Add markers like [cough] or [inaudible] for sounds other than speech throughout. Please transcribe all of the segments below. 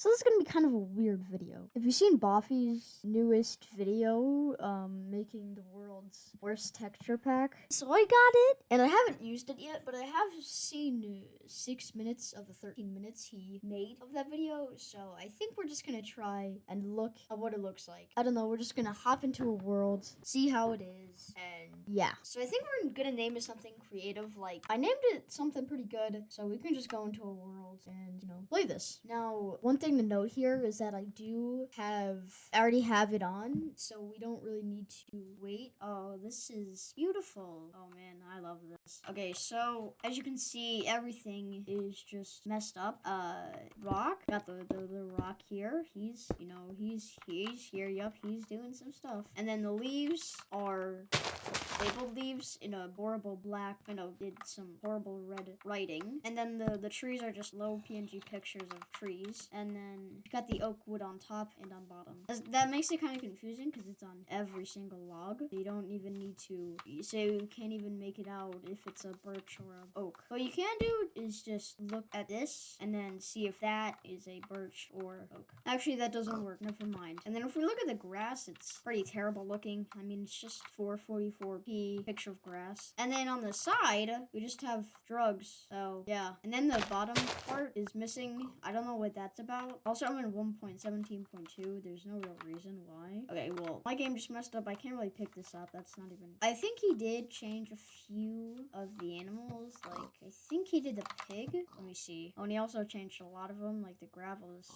So this is gonna be kind of a weird video. Have you seen Boffy's newest video, um, making the world's worst texture pack? So I got it, and I haven't used it yet, but I have seen six minutes of the 13 minutes he made of that video. So I think we're just gonna try and look at what it looks like. I don't know. We're just gonna hop into a world, see how it is, and yeah. So I think we're gonna name it something creative. Like I named it something pretty good, so we can just go into a world and you know play this. Now, one thing to note here is that I do have I already have it on, so we don't really need to wait. Oh, this is beautiful. Oh man, I love this. Okay, so as you can see, everything is just messed up. Uh, rock got the the, the rock here. He's you know he's he's here. Yup, he's doing some stuff. And then the leaves are labeled leaves in a horrible black, you know, did some horrible red writing. And then the, the trees are just low PNG pictures of trees. And then got the oak wood on top and on bottom. That makes it kind of confusing because it's on every single log. You don't even need to say you can't even make it out if it's a birch or a oak. What you can do is just look at this and then see if that is a birch or oak. Actually, that doesn't work. Never mind. And then if we look at the grass, it's pretty terrible looking. I mean, it's just 444p picture of grass. And then on the side, we just have drugs. So yeah. And then the bottom part is missing. I don't know what that's about. Also, I'm in 1.17.2. There's no real reason why. Okay, well, my game just messed up. I can't really pick this up. That's not even. I think he did change a few of the animals. Like, I think he did the pig. Let me see. Oh, and he also changed a lot of them. Like the gravel is,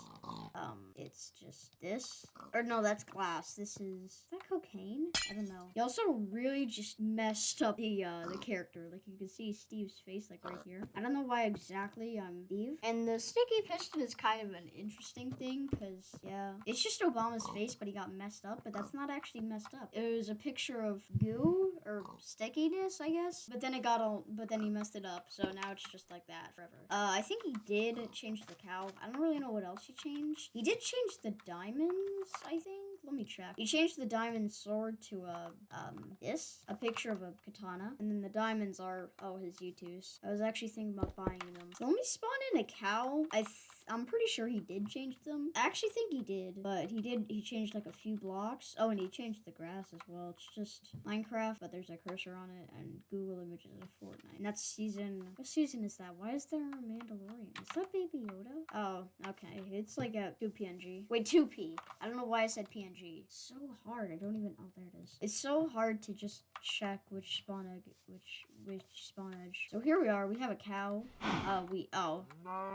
um, it's just this. Or no, that's glass. This is, is that cocaine? I don't know. He also really just messed up the uh the character. Like you can see Steve's face like right here. I don't know why exactly I'm Steve. And the sticky piston is kind of an interesting thing because yeah, it's just Obama's face, but he got messed up. But that's not actually messed up. It was a picture of goo or stickiness, I guess. But then it got all. But then he messed it up, so now it's just like that forever. Uh, I think he did change the cow. I don't really know what else he changed. He did change the diamonds, I think. Let me check. He changed the diamond sword to a um this, a picture of a katana, and then the diamonds are oh his U2s. I was actually thinking about buying them. So let me spawn in a cow. I I'm pretty sure he did change them. I actually think he did, but he did. He changed like a few blocks. Oh, and he changed the grass as well. It's just Minecraft, but there's a cursor on it and Google Images of Fortnite. And that's season. What season is that? Why is there a Mandalorian? Is that Baby Yoda? Oh, okay. It's like a two PNG. Wait, two P. I don't know why I said PNG. It's so hard. I don't even. Oh, there it is. It's so hard to just check which spawn egg, which which spawn edge. So here we are. We have a cow. Uh, we oh,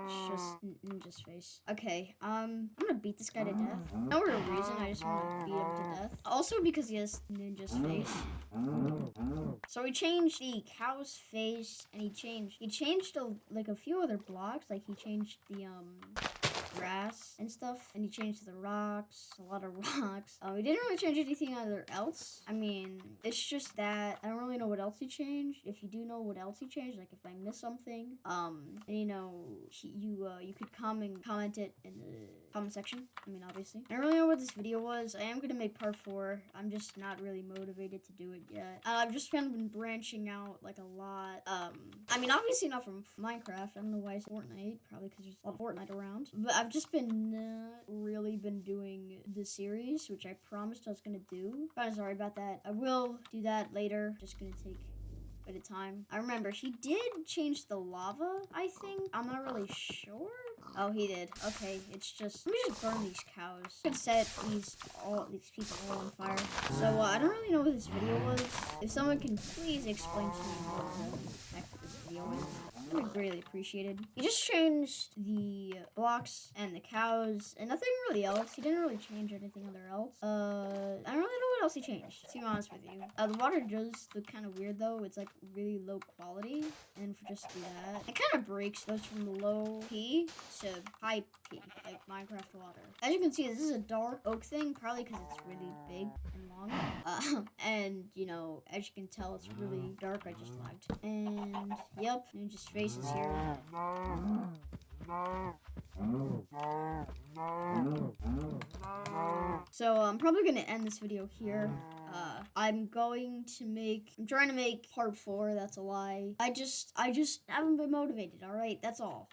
it's just Ninja's face. Okay. Um, I'm gonna beat this guy to death. No real reason. I just want to beat him to death. Also because he has Ninja's face. So he changed the cow's face, and he changed he changed a, like a few other blocks. Like he changed the um grass and stuff, and he changed the rocks, a lot of [laughs] rocks. Um, he didn't really change anything other else. I mean, it's just that I don't really know what else he changed. If you do know what else he changed, like if I missed something, um, and you know, he, you uh, you could comment comment it in the comment section. I mean, obviously. I don't really know what this video was. I am gonna make part four. I'm just not really motivated to do it yet. Uh, I've just kind of been branching out like a lot. Um, mean, obviously not from Minecraft. I don't know why it's Fortnite. Probably because there's a lot of Fortnite around. But I've just been not really been doing the series, which I promised I was gonna do. Kind of sorry about that. I will do that later. Just gonna take at a time. I remember he did change the lava, I think. I'm not really sure. Oh, he did. Okay, it's just let me just burn these cows. I could set these all these people all on fire. So uh, I don't really know what this video was. If someone can please explain to me what the heck this video is. I would greatly appreciated. He just changed the blocks and the cows and nothing really else. He didn't really change anything other else. Uh, I don't he changed, to be honest with you. Uh, the water does look kind of weird though. It's like really low quality. And for just that, it kind of breaks, those from the low P to high P, like Minecraft water. As you can see, this is a dark oak thing, probably because it's really big and long. Uh, [laughs] and, you know, as you can tell, it's really dark. I just lagged. And, yep, Ninja's face is here. So I'm probably gonna end this video here. Uh, I'm going to make. I'm trying to make part four. That's a lie. I just, I just haven't been motivated. All right, that's all.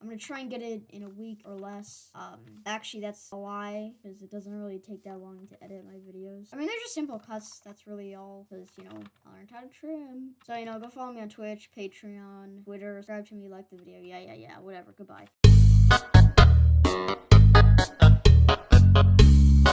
I'm gonna try and get it in a week or less. Um, actually, that's a lie because it doesn't really take that long to edit my videos. I mean, they're just simple cuts. That's really all. Because you know, I learned how to trim. So you know, go follow me on Twitch, Patreon, Twitter. Subscribe to me, like the video. Yeah, yeah, yeah. Whatever. Goodbye.